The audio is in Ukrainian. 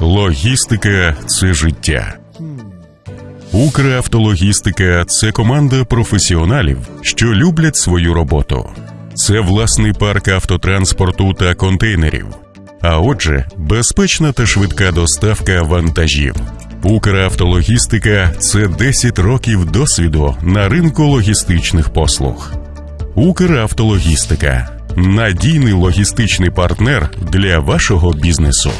Логістика це життя. Укравтологістика це команда професіоналів, що люблять свою роботу. Це власний парк автотранспорту та контейнерів. А отже, безпечна та швидка доставка вантажів. Укравтологістика це 10 років досвіду на ринку логістичних послуг. Укравтологістика надійний логістичний партнер для вашого бізнесу.